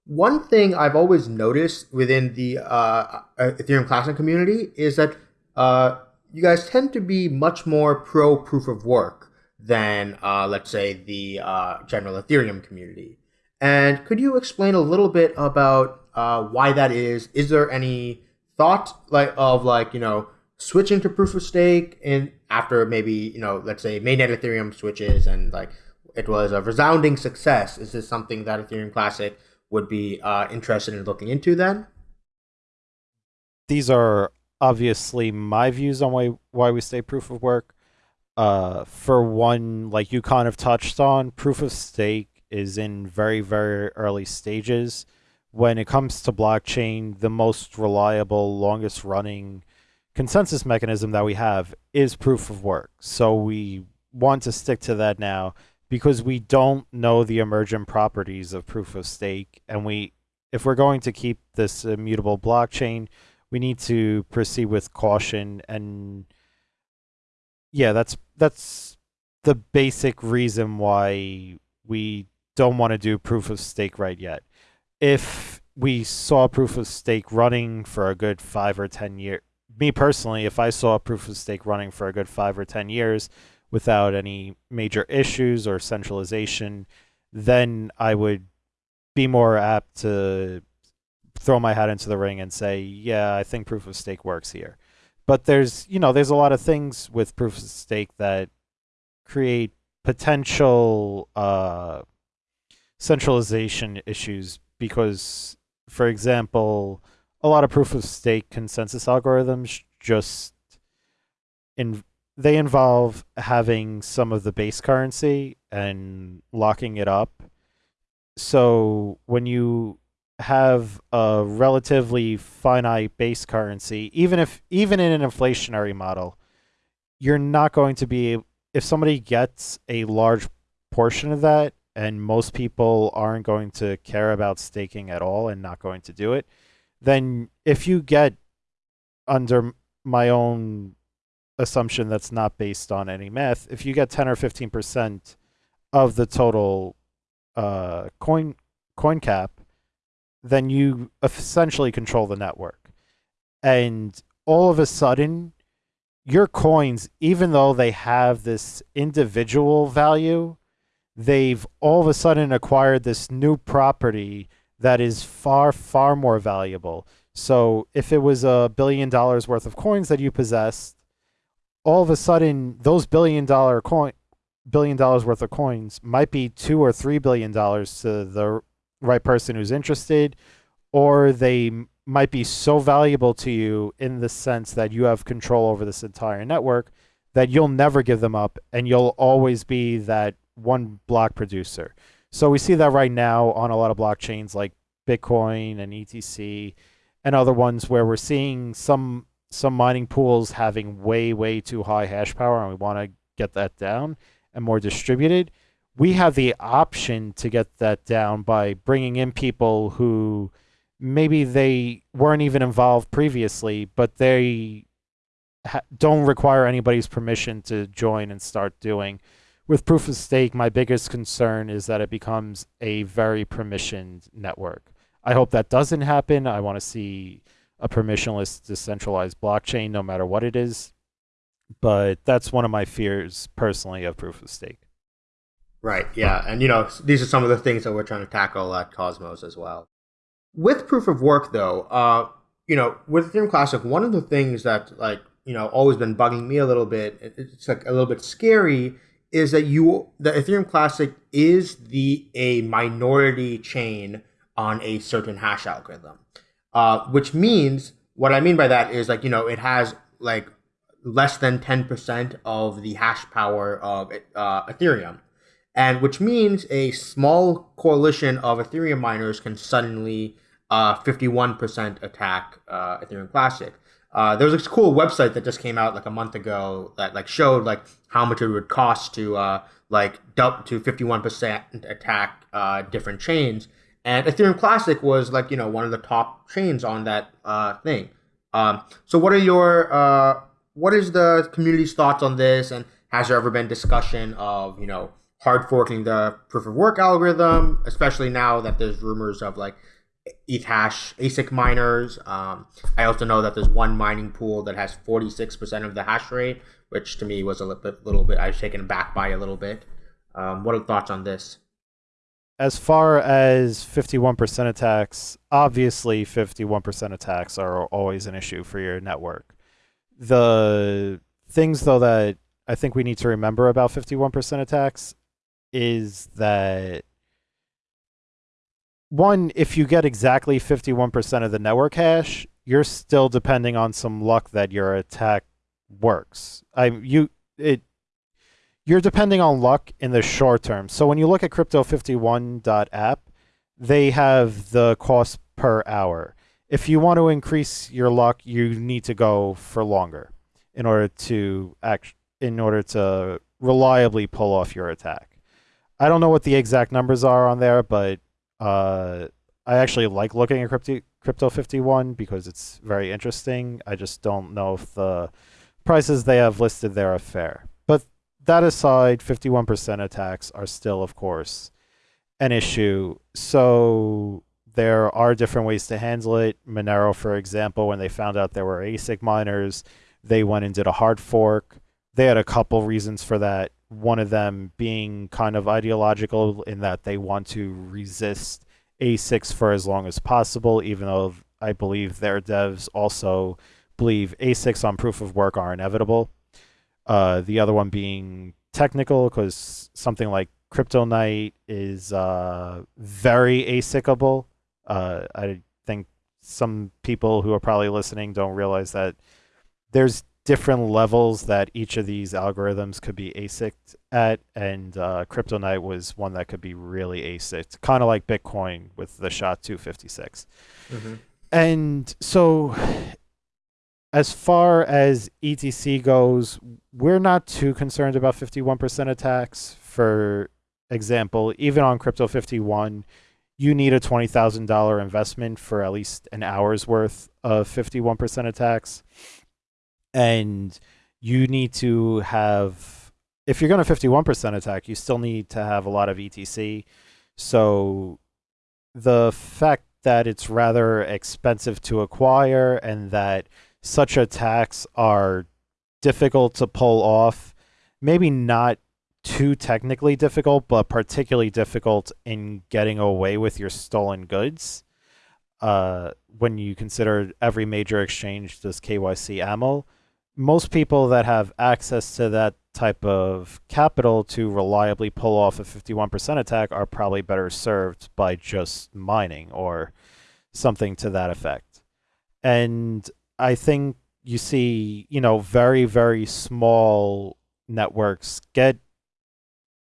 one thing I've always noticed within the uh, uh Ethereum Classic community is that uh, you guys tend to be much more pro proof of work than, uh, let's say, the uh, general Ethereum community. And could you explain a little bit about uh, why that is? Is there any thought like of like you know switching to proof of stake and after maybe you know let's say mainnet Ethereum switches and like it was a resounding success? Is this something that Ethereum Classic would be uh, interested in looking into then? These are obviously my views on why why we stay proof of work. Uh, for one, like you kind of touched on, proof of stake is in very very early stages. When it comes to blockchain, the most reliable, longest running consensus mechanism that we have is proof of work. So we want to stick to that now because we don't know the emergent properties of proof of stake and we if we're going to keep this immutable blockchain we need to proceed with caution and yeah that's that's the basic reason why we don't want to do proof of stake right yet. If we saw proof of stake running for a good five or ten years me personally if i saw proof of stake running for a good five or ten years without any major issues or centralization then i would be more apt to throw my hat into the ring and say, yeah, I think proof of stake works here. But there's, you know, there's a lot of things with proof of stake that create potential uh, centralization issues because, for example, a lot of proof of stake consensus algorithms just in they involve having some of the base currency and locking it up. So when you have a relatively finite base currency, even if even in an inflationary model, you're not going to be if somebody gets a large portion of that and most people aren't going to care about staking at all and not going to do it, then if you get under my own assumption that's not based on any math, if you get 10 or 15% of the total uh, coin coin cap, then you essentially control the network. And all of a sudden, your coins, even though they have this individual value, they've all of a sudden acquired this new property that is far, far more valuable. So if it was a billion dollars worth of coins that you possessed, all of a sudden those billion dollar coin billion dollars worth of coins might be two or three billion dollars to the right person who's interested, or they might be so valuable to you in the sense that you have control over this entire network that you'll never give them up and you'll always be that one block producer. So we see that right now on a lot of blockchains like Bitcoin and ETC and other ones where we're seeing some some mining pools having way way too high hash power and we want to get that down and more distributed we have the option to get that down by bringing in people who maybe they weren't even involved previously but they don't require anybody's permission to join and start doing. With proof of stake my biggest concern is that it becomes a very permissioned network. I hope that doesn't happen. I want to see a permissionless decentralized blockchain no matter what it is but that's one of my fears personally of proof of stake Right. Yeah. And you know, these are some of the things that we're trying to tackle at Cosmos as well. With proof of work, though, uh, you know, with Ethereum Classic, one of the things that like you know always been bugging me a little bit, it's like a little bit scary, is that you the Ethereum Classic is the a minority chain on a certain hash algorithm, uh, which means what I mean by that is like you know it has like less than ten percent of the hash power of uh, Ethereum and which means a small coalition of Ethereum miners can suddenly uh, 51% attack uh, Ethereum Classic. Uh, there was this cool website that just came out like a month ago that like showed like how much it would cost to uh, like dump to 51% attack uh, different chains. And Ethereum Classic was like you know one of the top chains on that uh, thing. Um, so what are your uh, what is the community's thoughts on this? And has there ever been discussion of you know hard forking the proof of work algorithm, especially now that there's rumors of like Ethash ASIC miners. Um, I also know that there's one mining pool that has 46% of the hash rate, which to me was a little bit, little bit I was taken aback by a little bit. Um, what are thoughts on this? As far as 51% attacks, obviously 51% attacks are always an issue for your network. The things, though, that I think we need to remember about 51% attacks is that one, if you get exactly 51% of the network hash, you're still depending on some luck that your attack works. I you it you're depending on luck in the short term. So when you look at crypto51.app, they have the cost per hour. If you want to increase your luck, you need to go for longer in order to act in order to reliably pull off your attack. I don't know what the exact numbers are on there, but uh, I actually like looking at crypto crypto 51 because it's very interesting. I just don't know if the prices they have listed there are fair. That aside, 51% attacks are still, of course, an issue. So there are different ways to handle it. Monero, for example, when they found out there were ASIC miners, they went and did a hard fork. They had a couple reasons for that one of them being kind of ideological in that they want to resist ASICs for as long as possible, even though I believe their devs also believe ASICs on proof of work are inevitable. Uh, the other one being technical, because something like CryptoNight is uh, very ASICable. Uh, I think some people who are probably listening don't realize that there's different levels that each of these algorithms could be ASIC at, and uh, CryptoNight was one that could be really ASIC, kind of like Bitcoin with the SHA 256. Mm-hmm. And so, as far as ETC goes, we're not too concerned about 51% attacks. For example, even on Crypto 51, you need a $20,000 investment for at least an hour's worth of 51% attacks and you need to have if you're going to 51% attack you still need to have a lot of etc so the fact that it's rather expensive to acquire and that such attacks are difficult to pull off maybe not too technically difficult but particularly difficult in getting away with your stolen goods uh, when you consider every major exchange does KYC AML, most people that have access to that type of capital to reliably pull off a 51% attack are probably better served by just mining or something to that effect. And I think you see, you know, very very small networks get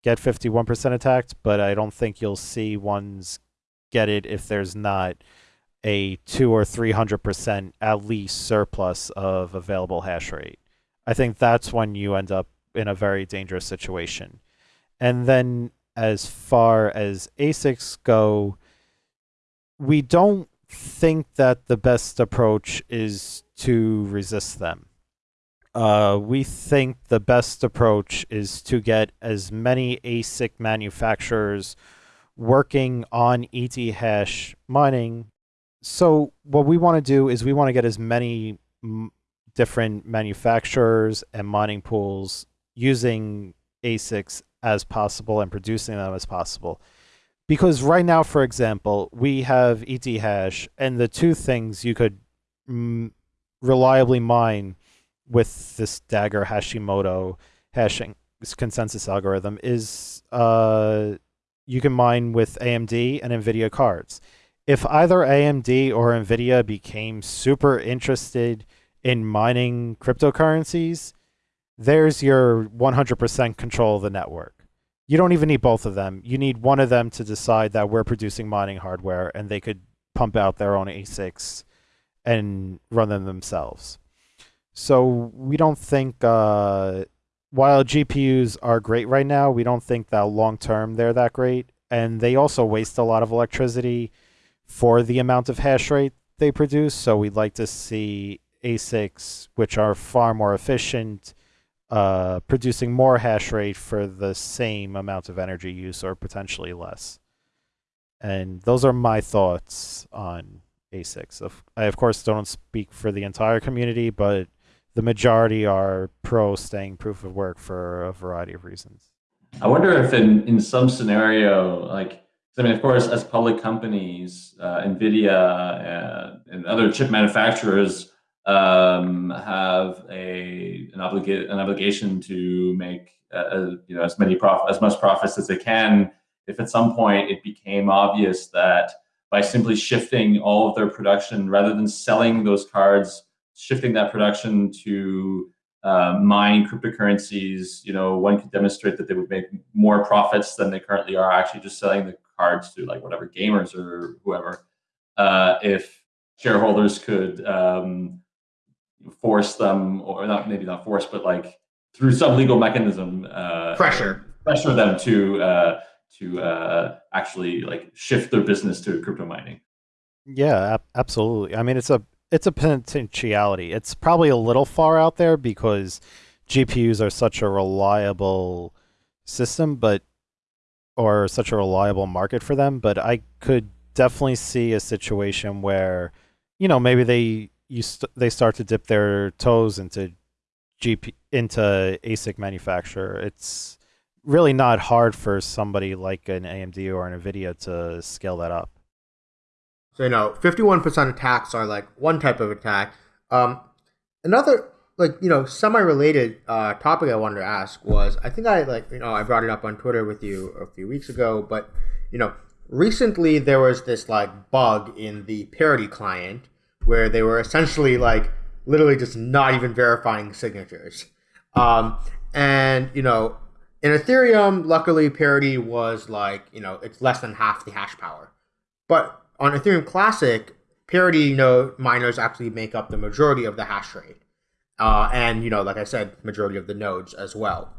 get 51% attacked, but I don't think you'll see ones get it if there's not a two or three hundred percent at least surplus of available hash rate. I think that's when you end up in a very dangerous situation. And then as far as ASICs go, we don't think that the best approach is to resist them. Uh, we think the best approach is to get as many ASIC manufacturers working on Ethash mining. So what we want to do is we want to get as many different manufacturers and mining pools using ASICs as possible and producing them as possible. Because right now, for example, we have Ethash, and the two things you could reliably mine with this Dagger Hashimoto hashing consensus algorithm is uh, you can mine with AMD and NVIDIA cards. If either AMD or NVIDIA became super interested in mining cryptocurrencies, there's your 100% control of the network. You don't even need both of them. You need one of them to decide that we're producing mining hardware and they could pump out their own ASICs and run them themselves. So we don't think, uh, while GPUs are great right now, we don't think that long term they're that great. And they also waste a lot of electricity for the amount of hash rate they produce. So we'd like to see ASICs, which are far more efficient, uh, producing more hash rate for the same amount of energy use or potentially less. And those are my thoughts on ASICs. Of, I, of course, don't speak for the entire community, but the majority are pro staying proof of work for a variety of reasons. I wonder if in, in some scenario, like, I mean, of course, as public companies, uh, NVIDIA and, and other chip manufacturers um, have a an, obliga- an obligation to make uh, you know as many prof- as much profits as they can. If at some point it became obvious that by simply shifting all of their production rather than selling those cards, shifting that production to uh, mine cryptocurrencies, you know, one could demonstrate that they would make more profits than they currently are actually just selling the cards to like whatever gamers or whoever. Uh, if shareholders could um, force them, or not maybe not force, but like through some legal mechanism, uh, Pressure. pressure them to uh, to uh, actually like shift their business to crypto mining. Yeah, absolutely. I mean, it's a it's a potentiality. It's probably a little far out there because GPUs are such a reliable system, but or such a reliable market for them. But I could definitely see a situation where, you know, maybe they you st- they start to dip their toes into GP into ASIC manufacturer. It's really not hard for somebody like an AMD or an Nvidia to scale that up. So you know, fifty-one percent attacks are like one type of attack. Um, another like you know semi-related uh, topic I wanted to ask was I think I like you know I brought it up on Twitter with you a few weeks ago, but you know recently there was this like bug in the parity client where they were essentially like literally just not even verifying signatures. Um, and you know, in Ethereum, luckily parity was like you know it's less than half the hash power. But on Ethereum Classic, parity node miners actually make up the majority of the hash rate, uh, and you know, like I said, majority of the nodes as well.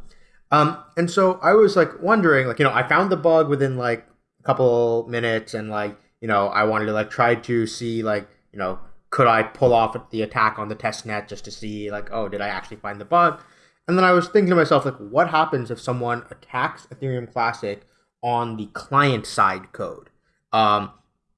Um, and so I was like wondering, like you know, I found the bug within like a couple minutes, and like you know, I wanted to like try to see like you know could I pull off the attack on the test net just to see like, oh, did I actually find the bug? And then I was thinking to myself, like, what happens if someone attacks Ethereum Classic on the client side code? Um,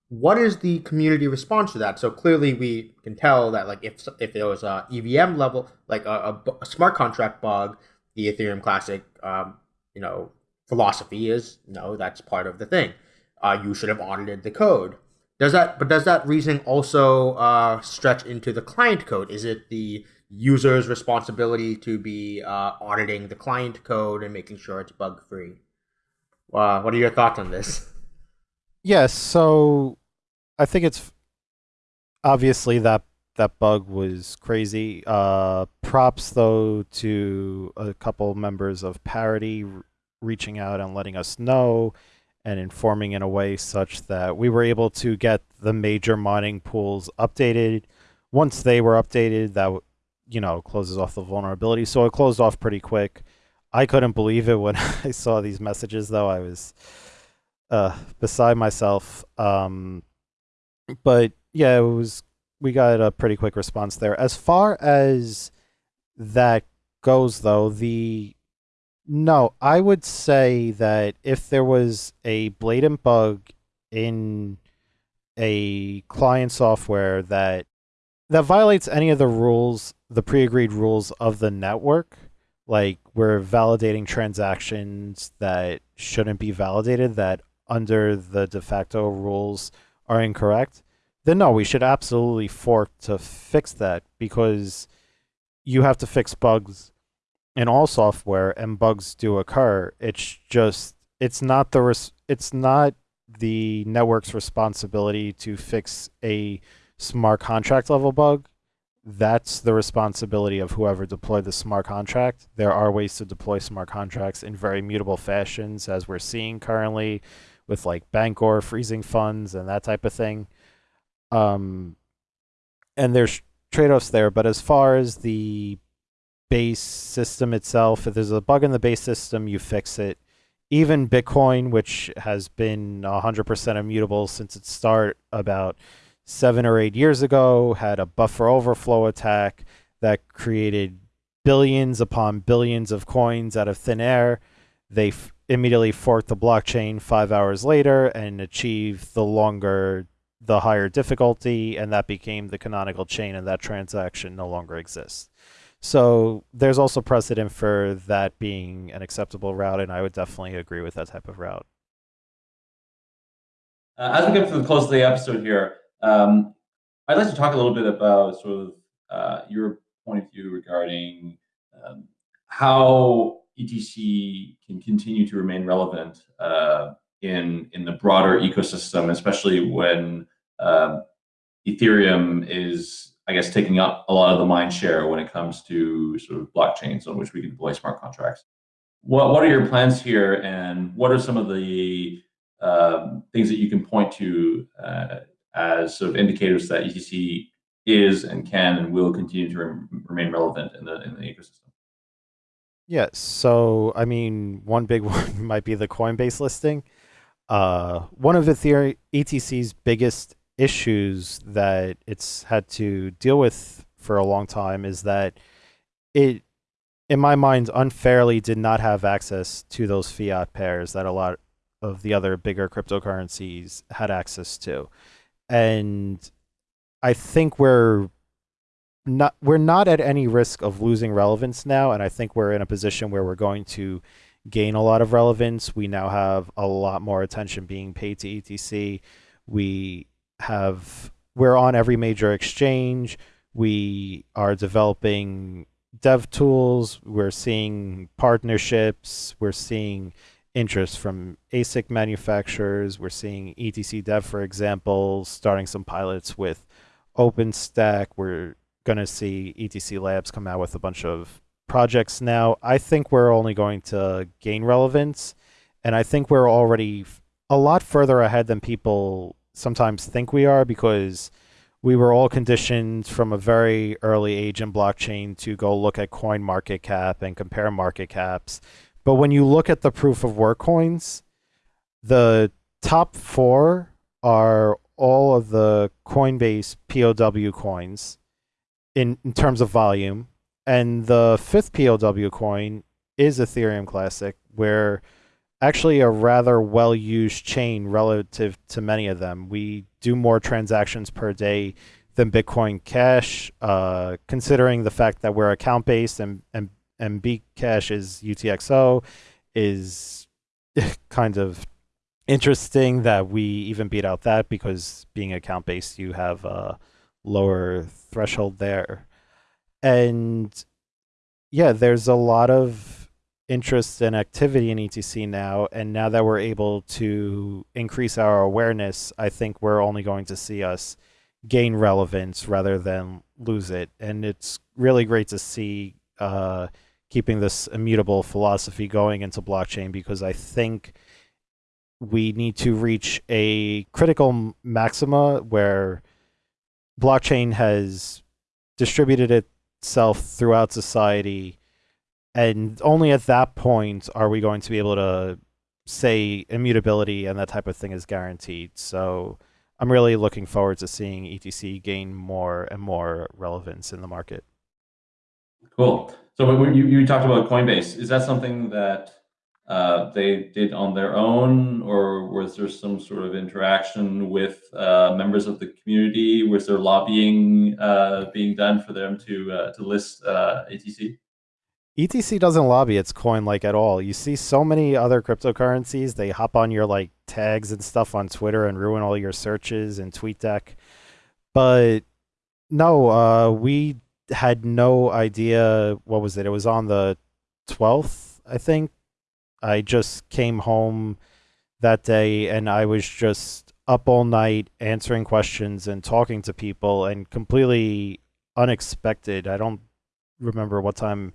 what is the community response to that? So clearly, we can tell that like if if there was a EVM level, like a, a, a smart contract bug, the Ethereum Classic, um, you know, philosophy is no, that's part of the thing. Uh, you should have audited the code. Does that, but does that reasoning also uh, stretch into the client code? Is it the user's responsibility to be uh, auditing the client code and making sure it's bug free? Uh, what are your thoughts on this? Yes, so I think it's obviously that that bug was crazy. Uh, props though to a couple members of Parity reaching out and letting us know and informing in a way such that we were able to get the major mining pools updated. Once they were updated, that you know closes off the vulnerability. So it closed off pretty quick. I couldn't believe it when I saw these messages, though. I was uh, beside myself. Um, but yeah, it was. We got a pretty quick response there. As far as that goes, though, the no, I would say that if there was a blatant bug in a client software that that violates any of the rules, the pre-agreed rules of the network, like we're validating transactions that shouldn't be validated that under the de facto rules are incorrect, then no, we should absolutely fork to fix that because you have to fix bugs in all software and bugs do occur. It's just it's not the res- it's not the network's responsibility to fix a smart contract level bug. That's the responsibility of whoever deployed the smart contract. There are ways to deploy smart contracts in very mutable fashions, as we're seeing currently with like Bancor freezing funds and that type of thing. Um, and there's trade offs there. But as far as the base system itself. If there's a bug in the base system, you fix it. Even Bitcoin, which has been 100% immutable since its start about seven or eight years ago, had a buffer overflow attack that created billions upon billions of coins out of thin air. They f- immediately forked the blockchain five hours later and achieved the longer, the higher difficulty, and that became the canonical chain, and that transaction no longer exists. So there's also precedent for that being an acceptable route, and I would definitely agree with that type of route. Uh, as we get to the close of the episode here, um, I'd like to talk a little bit about sort of uh, your point of view regarding um, how ETC can continue to remain relevant uh, in in the broader ecosystem, especially when um, Ethereum is I guess, taking up a lot of the mind share when it comes to sort of blockchains on which we can deploy smart contracts. What, what are your plans here, and what are some of the um, things that you can point to uh, as sort of indicators that ETC is and can and will continue to re- remain relevant in the in the ecosystem? Yeah, so I mean, one big one might be the Coinbase listing. Uh, one of Ethereum ETC's biggest issues that it's had to deal with for a long time is that it in my mind unfairly did not have access to those fiat pairs that a lot of the other bigger cryptocurrencies had access to and i think we're not we're not at any risk of losing relevance now and i think we're in a position where we're going to gain a lot of relevance we now have a lot more attention being paid to etc we have we're on every major exchange. We are developing dev tools. We're seeing partnerships. We're seeing interest from ASIC manufacturers. We're seeing ETC Dev, for example, starting some pilots with OpenStack. We're going to see ETC Labs come out with a bunch of projects now. I think we're only going to gain relevance, and I think we're already a lot further ahead than people sometimes think we are because we were all conditioned from a very early age in blockchain to go look at coin market cap and compare market caps. But when you look at the proof of work coins, the top four are all of the Coinbase POW coins in, in terms of volume. And the fifth POW coin is Ethereum Classic, where actually a rather well used chain relative to many of them. We do more transactions per day than Bitcoin Cash, uh, considering the fact that we're account based and, and, and Bcash is UTXO, is kind of interesting that we even beat out that because being account based, you have a lower threshold there. And yeah, there's a lot of interest and activity in ETC now, and now that we're able to increase our awareness, I think we're only going to see us gain relevance rather than lose it. And it's really great to see uh, keeping this immutable philosophy going into blockchain because I think we need to reach a critical maxima where blockchain has distributed itself throughout society. And only at that point are we going to be able to say immutability and that type of thing is guaranteed. So i'm really looking forward to seeing etc gain more and more relevance in the market. Cool so you, you talked about coinbase is that something that uh, they did on their own, or was there some sort of interaction with uh, members of the community? Was there lobbying uh, being done for them to uh, to list ETC? Uh, ETC doesn't lobby its coin like at all. You see so many other cryptocurrencies, they hop on your like tags and stuff on Twitter and ruin all your searches and TweetDeck. But no, uh, we had no idea what was it? It was on the 12th, I think, I just came home that day and I was just up all night answering questions and talking to people and completely unexpected. I don't remember what time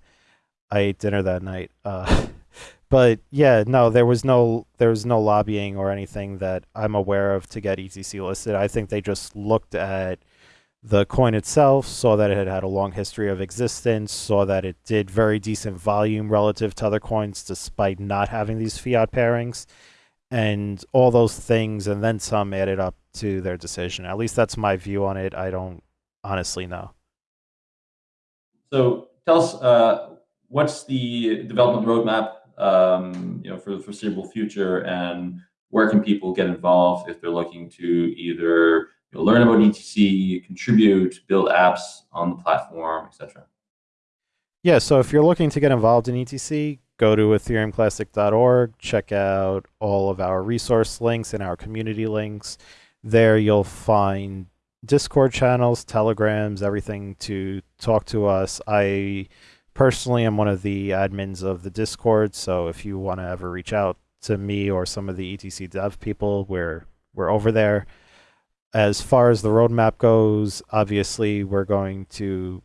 I ate dinner that night. Uh, but yeah, no, there was no there was no lobbying or anything that I'm aware of to get ETC listed. I think they just looked at the coin itself, saw that it had had a long history of existence, saw that it did very decent volume relative to other coins despite not having these fiat pairings, and all those things and then some added up to their decision. At least that's my view on it. I don't honestly know. So tell us, uh, what's the development roadmap um, you know, for the foreseeable future, and where can people get involved if they're looking to either You'll learn about ETC, contribute, build apps on the platform, etc. Yeah, so if you're looking to get involved in ETC, go to ethereumclassic.org, check out all of our resource links and our community links. There you'll find Discord channels, Telegrams, everything to talk to us. I personally am one of the admins of the Discord, so if you want to ever reach out to me or some of the ETC dev people, we're we're over there as far as the roadmap goes, obviously we're going to,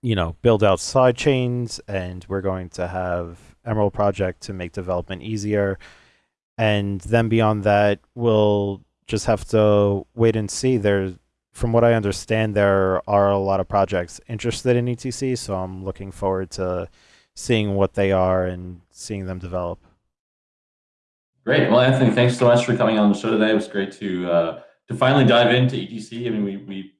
you know, build out side chains and we're going to have Emerald Project to make development easier. And then beyond that, we'll just have to wait and see. There's, from what I understand, there are a lot of projects interested in ETC, so I'm looking forward to seeing what they are and seeing them develop. Great. Well, Anthony, thanks so much for coming on the show today. It was great to uh, to finally dive into ETC, I mean, we, we,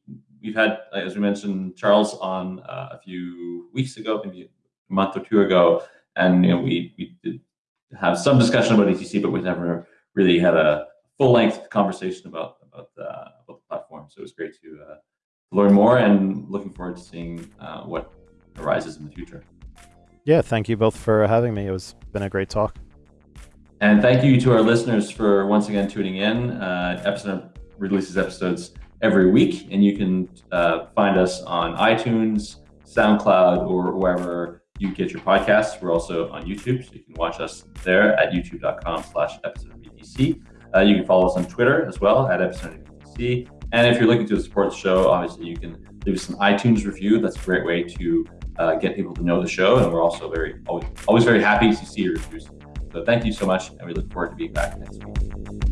we've had, as we mentioned, Charles on uh, a few weeks ago, maybe a month or two ago, and you know, we, we did have some discussion about ETC, but we never really had a full-length conversation about about, uh, about the platform. So it was great to uh, learn more, and looking forward to seeing uh, what arises in the future. Yeah, thank you both for having me. It was been a great talk. And thank you to our listeners for once again tuning in. Uh, Epicenter releases episodes every week, and you can uh, find us on iTunes, SoundCloud, or wherever you get your podcasts. We're also on YouTube, so you can watch us there at youtube.com slash epicenterbtc. Uh, you can follow us on Twitter as well at epicenterbtc. And if you're looking to support the show, obviously you can leave us an iTunes review. That's a great way to uh, get people to know the show. And we're also very always, always very happy to see your reviews. So thank you so much, and we look forward to being back next week.